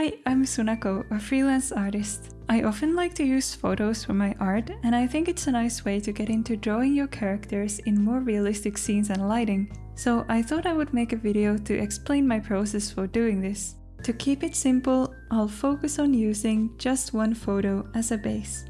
Hi, I'm Sunako, a freelance artist. I often like to use photos for my art and I think it's a nice way to get into drawing your characters in more realistic scenes and lighting. So I thought I would make a video to explain my process for doing this. To keep it simple, I'll focus on using just one photo as a base.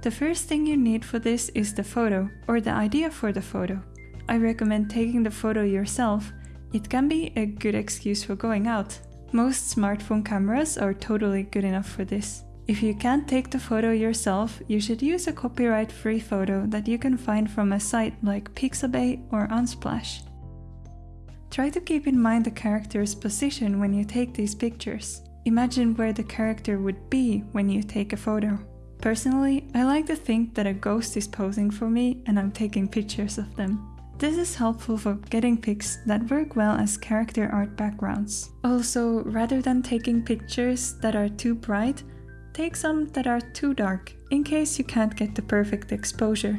The first thing you need for this is the photo, or the idea for the photo. I recommend taking the photo yourself, it can be a good excuse for going out. Most smartphone cameras are totally good enough for this. If you can't take the photo yourself, you should use a copyright-free photo that you can find from a site like Pixabay or Unsplash. Try to keep in mind the character's position when you take these pictures. Imagine where the character would be when you take a photo. Personally, I like to think that a ghost is posing for me and I'm taking pictures of them. This is helpful for getting pics that work well as character art backgrounds. Also, rather than taking pictures that are too bright, take some that are too dark, in case you can't get the perfect exposure.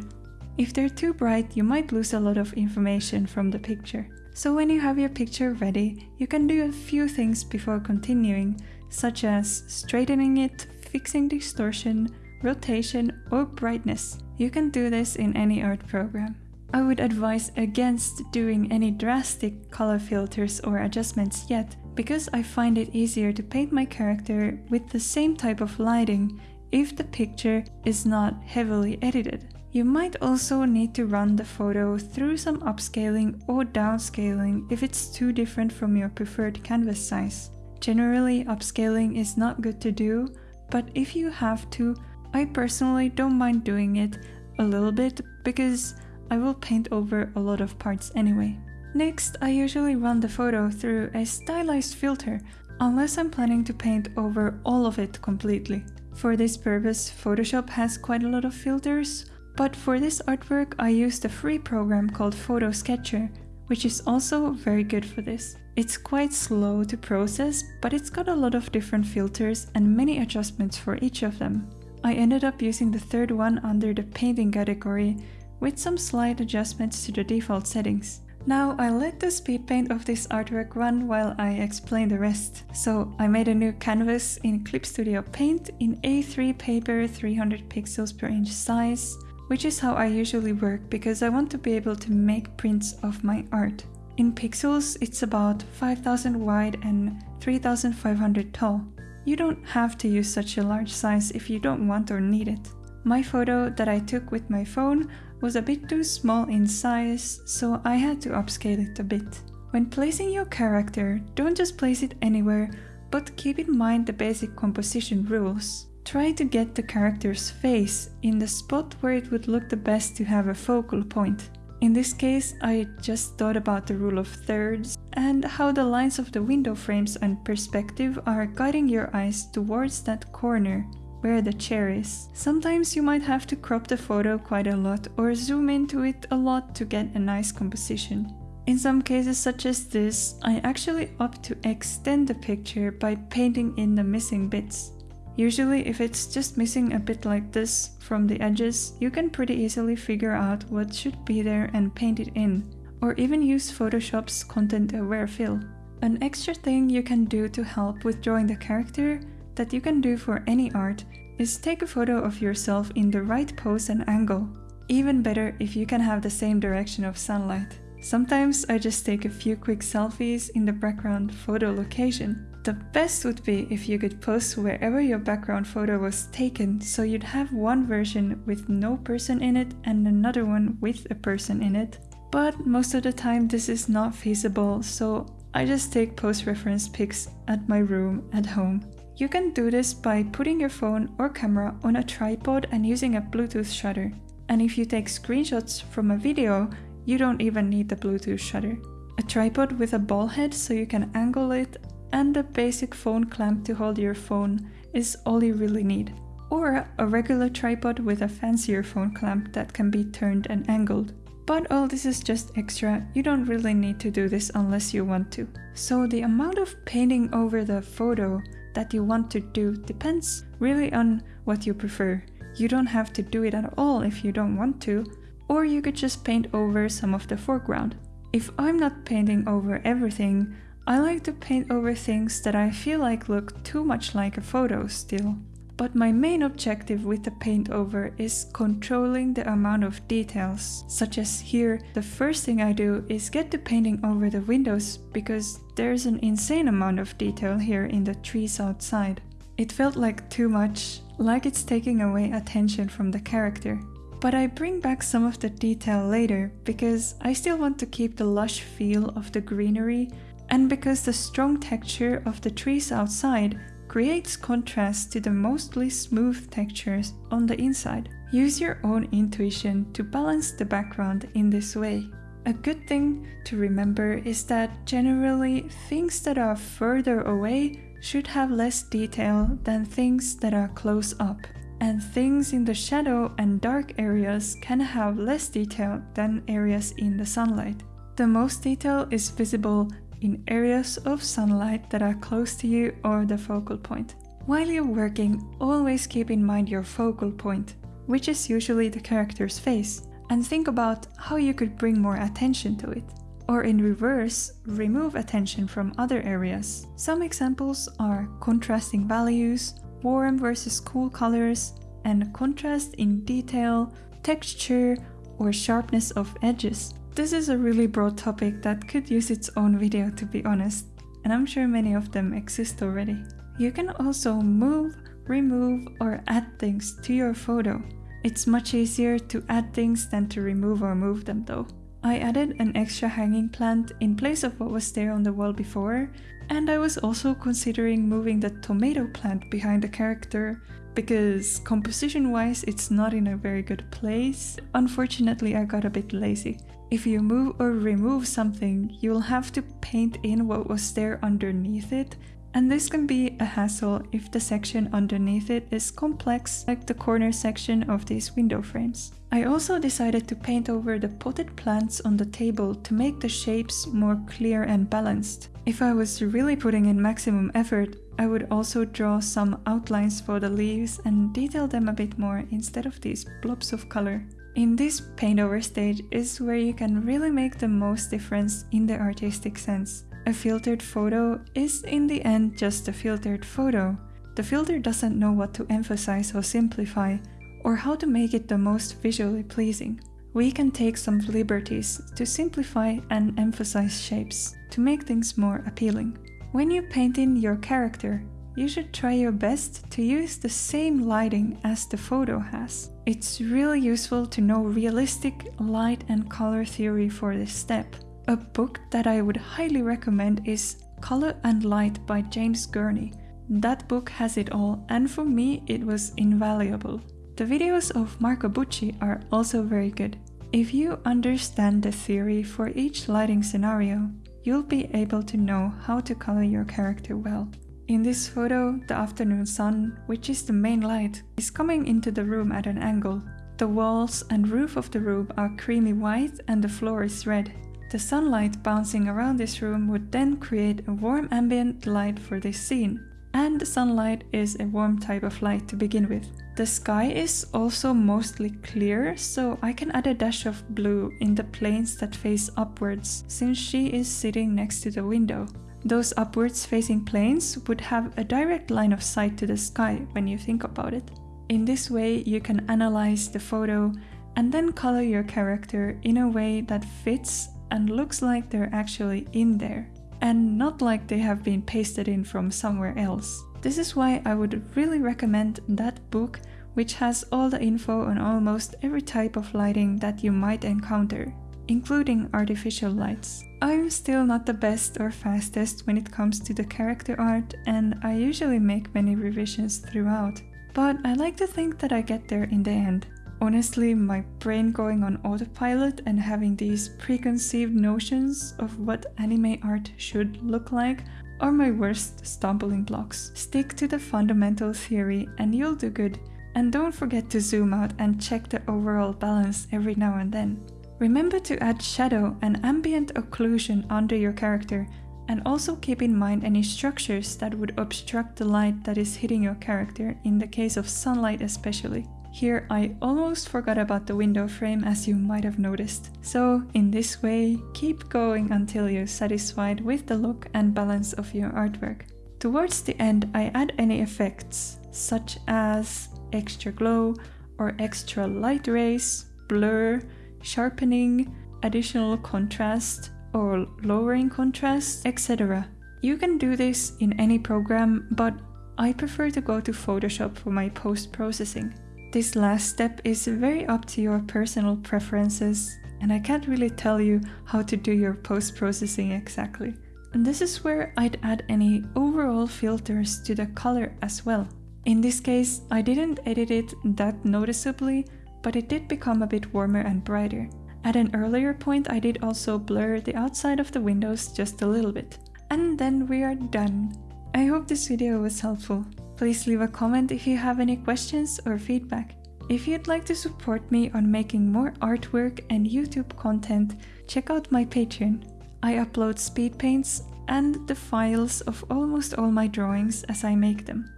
If they're too bright, you might lose a lot of information from the picture. So when you have your picture ready, you can do a few things before continuing, such as straightening it, fixing distortion, rotation or brightness. You can do this in any art program. I would advise against doing any drastic color filters or adjustments yet, because I find it easier to paint my character with the same type of lighting if the picture is not heavily edited. You might also need to run the photo through some upscaling or downscaling if it's too different from your preferred canvas size. Generally, upscaling is not good to do, but if you have to, I personally don't mind doing it a little bit because I will paint over a lot of parts anyway. Next, I usually run the photo through a stylized filter, unless I'm planning to paint over all of it completely. For this purpose, Photoshop has quite a lot of filters, but for this artwork I used a free program called FotoSketcher, which is also very good for this. It's quite slow to process, but it's got a lot of different filters and many adjustments for each of them. I ended up using the third one under the painting category, with some slight adjustments to the default settings. Now I let the speed paint of this artwork run while I explain the rest. So I made a new canvas in Clip Studio Paint in A3 paper 300 pixels per inch size, which is how I usually work because I want to be able to make prints of my art. In pixels it's about 5000 wide and 3500 tall. You don't have to use such a large size if you don't want or need it. My photo that I took with my phone was a bit too small in size, so I had to upscale it a bit. When placing your character, don't just place it anywhere, but keep in mind the basic composition rules. Try to get the character's face in the spot where it would look the best to have a focal point. In this case, I just thought about the rule of thirds and how the lines of the window frames and perspective are guiding your eyes towards that corner where the chair is. Sometimes you might have to crop the photo quite a lot or zoom into it a lot to get a nice composition. In some cases such as this, I actually opt to extend the picture by painting in the missing bits. Usually if it's just missing a bit like this from the edges, you can pretty easily figure out what should be there and paint it in, or even use Photoshop's content aware fill. An extra thing you can do to help with drawing the character that you can do for any art is take a photo of yourself in the right pose and angle. Even better if you can have the same direction of sunlight. Sometimes I just take a few quick selfies in the background photo location. The best would be if you could post wherever your background photo was taken so you'd have one version with no person in it and another one with a person in it. But most of the time this is not feasible so I just take post-reference pics at my room at home. You can do this by putting your phone or camera on a tripod and using a Bluetooth shutter. And if you take screenshots from a video, you don't even need the Bluetooth shutter. A tripod with a ball head so you can angle it and a basic phone clamp to hold your phone is all you really need. Or a regular tripod with a fancier phone clamp that can be turned and angled. But all this is just extra, you don't really need to do this unless you want to. So the amount of painting over the photo that you want to do depends really on what you prefer. You don't have to do it at all if you don't want to, or you could just paint over some of the foreground. If I'm not painting over everything, I like to paint over things that I feel like look too much like a photo still. But my main objective with the paint over is controlling the amount of details, such as here, the first thing I do is get the painting over the windows because there's an insane amount of detail here in the trees outside. It felt like too much, like it's taking away attention from the character. But I bring back some of the detail later because I still want to keep the lush feel of the greenery and because the strong texture of the trees outside creates contrast to the mostly smooth textures on the inside. Use your own intuition to balance the background in this way. A good thing to remember is that generally things that are further away should have less detail than things that are close up. And things in the shadow and dark areas can have less detail than areas in the sunlight. The most detail is visible in areas of sunlight that are close to you or the focal point. While you're working, always keep in mind your focal point, which is usually the character's face, and think about how you could bring more attention to it. Or in reverse, remove attention from other areas. Some examples are contrasting values, warm versus cool colors, and contrast in detail, texture, or sharpness of edges. This is a really broad topic that could use its own video to be honest, and I'm sure many of them exist already. You can also move, remove or add things to your photo. It's much easier to add things than to remove or move them though. I added an extra hanging plant in place of what was there on the wall before, and I was also considering moving the tomato plant behind the character because composition wise it's not in a very good place. Unfortunately I got a bit lazy. If you move or remove something, you'll have to paint in what was there underneath it, and this can be a hassle if the section underneath it is complex, like the corner section of these window frames. I also decided to paint over the potted plants on the table to make the shapes more clear and balanced. If I was really putting in maximum effort, I would also draw some outlines for the leaves and detail them a bit more instead of these blobs of color. In this paint over stage is where you can really make the most difference in the artistic sense. A filtered photo is in the end just a filtered photo. The filter doesn't know what to emphasize or simplify, or how to make it the most visually pleasing. We can take some liberties to simplify and emphasize shapes to make things more appealing. When you paint in your character, you should try your best to use the same lighting as the photo has. It's really useful to know realistic light and color theory for this step. A book that I would highly recommend is Color and Light by James Gurney. That book has it all and for me it was invaluable. The videos of Marco Bucci are also very good. If you understand the theory for each lighting scenario, you'll be able to know how to color your character well. In this photo, the afternoon sun, which is the main light, is coming into the room at an angle. The walls and roof of the room are creamy white and the floor is red. The sunlight bouncing around this room would then create a warm ambient light for this scene. And the sunlight is a warm type of light to begin with. The sky is also mostly clear, so I can add a dash of blue in the planes that face upwards, since she is sitting next to the window. Those upwards facing planes would have a direct line of sight to the sky when you think about it. In this way, you can analyze the photo and then color your character in a way that fits and looks like they're actually in there, and not like they have been pasted in from somewhere else. This is why I would really recommend that book, which has all the info on almost every type of lighting that you might encounter including artificial lights. I'm still not the best or fastest when it comes to the character art and I usually make many revisions throughout, but I like to think that I get there in the end. Honestly, my brain going on autopilot and having these preconceived notions of what anime art should look like are my worst stumbling blocks. Stick to the fundamental theory and you'll do good. And don't forget to zoom out and check the overall balance every now and then. Remember to add shadow and ambient occlusion under your character and also keep in mind any structures that would obstruct the light that is hitting your character in the case of sunlight especially. Here I almost forgot about the window frame as you might have noticed. So in this way, keep going until you're satisfied with the look and balance of your artwork. Towards the end I add any effects, such as extra glow or extra light rays, blur, sharpening, additional contrast or lowering contrast, etc. You can do this in any program, but I prefer to go to Photoshop for my post-processing. This last step is very up to your personal preferences and I can't really tell you how to do your post-processing exactly. And this is where I'd add any overall filters to the color as well. In this case, I didn't edit it that noticeably, but it did become a bit warmer and brighter. At an earlier point I did also blur the outside of the windows just a little bit. And then we are done. I hope this video was helpful. Please leave a comment if you have any questions or feedback. If you'd like to support me on making more artwork and YouTube content, check out my Patreon. I upload speed paints and the files of almost all my drawings as I make them.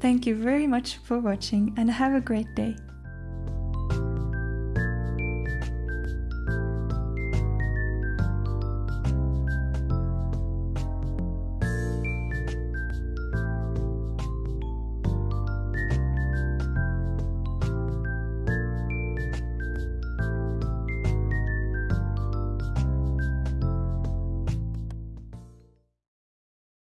Thank you very much for watching and have a great day.